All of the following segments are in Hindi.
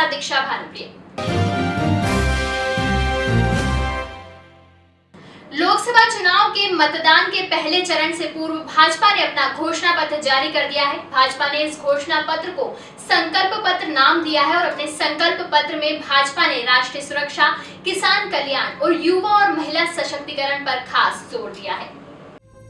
साथ दीक्षा भानुप्रिय। लोकसभा चुनाव के मतदान के पहले चरण से पूर्व भाजपा ने अपना घोषणा पत्र जारी कर दिया है। भाजपा ने इस घोषणा पत्र को संकल्प पत्र नाम दिया है और अपने संकल्प पत्र में भाजपा ने राष्ट्रीय सुरक्षा, किसान कल्याण और युवा और महिला सशक्तिकरण पर खास ज़ोर दिया है।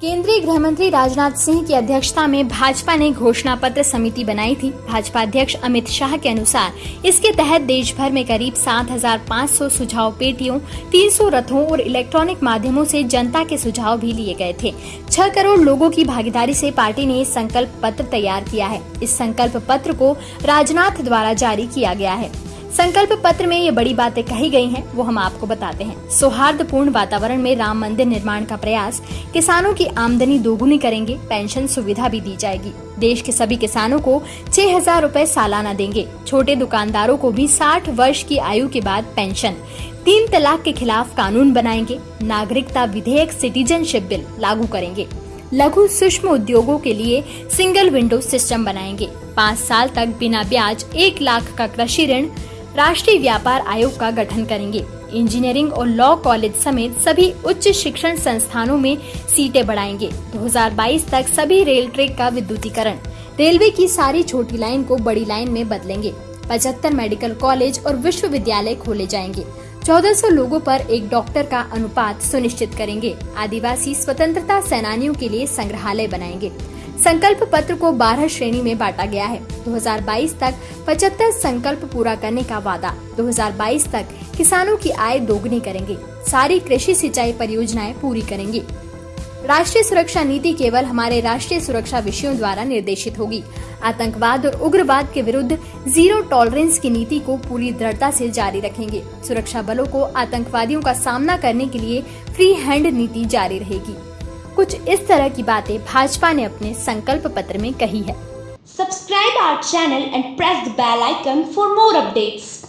केंद्रीय गृह मंत्री राजनाथ सिंह की अध्यक्षता में भाजपा ने घोषणा पत्र समिति बनाई थी। भाजपा अध्यक्ष अमित शाह के अनुसार इसके तहत देश भर में करीब 7,500 सुझाव पेटियों 300 रथों और इलेक्ट्रॉनिक माध्यमों से जनता के सुझाव भी लिए गए थे। छह करोड़ लोगों की भागीदारी से पार्टी ने संकल्प पत्र तैयार किया है। इस संकल्प पत्र को राजनाथ द्वारा जारी किया गया है। संकल्प पत्र में ये बड़ी बातें कही गई हैं, वो हम आपको बताते हैं। सौहार्दपूर्ण वातावरण में राम मंदिर निर्माण का प्रयास, किसानों की आमदनी दोगुनी करेंगे, पेंशन सुविधा भी दी जाएगी। देश के सभी किसानों को छह हज़ार रूपए सालाना देंगे। छोटे दुकानदारों को भी 60 वर्ष की आयु के बाद पेंशन। तीन तलाक के खिलाफ कानून बनाएँगे, नागरिकता विधेयक सिटीजनशिप बिल लागू करेंगे। लघु सूक्ष्म उद्योगों के लिए सिंगल विंडो सिस्टम बनाएँगे। पाँच साल तक बिना ब्याज एक लाख का कृषि ऋण राष्ट्रीय व्यापार आयोग का गठन करेंगे। इंजीनियरिंग और लॉ कॉलेज समेत सभी उच्च शिक्षण संस्थानों में सीटें बढ़ाएँगे। 2022 तक सभी रेल ट्रैक का विद्युतीकरण। रेलवे की सारी छोटी लाइन को बड़ी लाइन में बदलेंगे। पचहत्तर मेडिकल कॉलेज और विश्वविद्यालय खोले जाएँगे। 1400 लोगों पर एक डॉक्टर का अनुपात सुनिश्चित करेंगे। आदिवासी स्वतंत्रता सेनानियों के लिए संग्रहालय बनाएँगे। संकल्प पत्र को 12 श्रेणी में बांटा गया है। 2022 तक 75 संकल्प पूरा करने का वादा। 2022 तक किसानों की आय दोगुनी करेंगे। सारी कृषि सिंचाई परियोजनाएँ पूरी करेंगे। राष्ट्रीय सुरक्षा नीति केवल हमारे राष्ट्रीय सुरक्षा विषयों द्वारा निर्देशित होगी। आतंकवाद और उग्रवाद के विरुद्ध ज़ीरो टॉलरेंस की नीति को पूरी दृढ़ता से जारी रखेंगे। सुरक्षा बलों को आतंकवादियों का सामना करने के लिए फ्री हैंड नीति जारी रहेगी। कुछ इस तरह की बातें भाजपा ने अपने संकल्प पत्र में कही है। Subscribe our channel and press the bell icon for more updates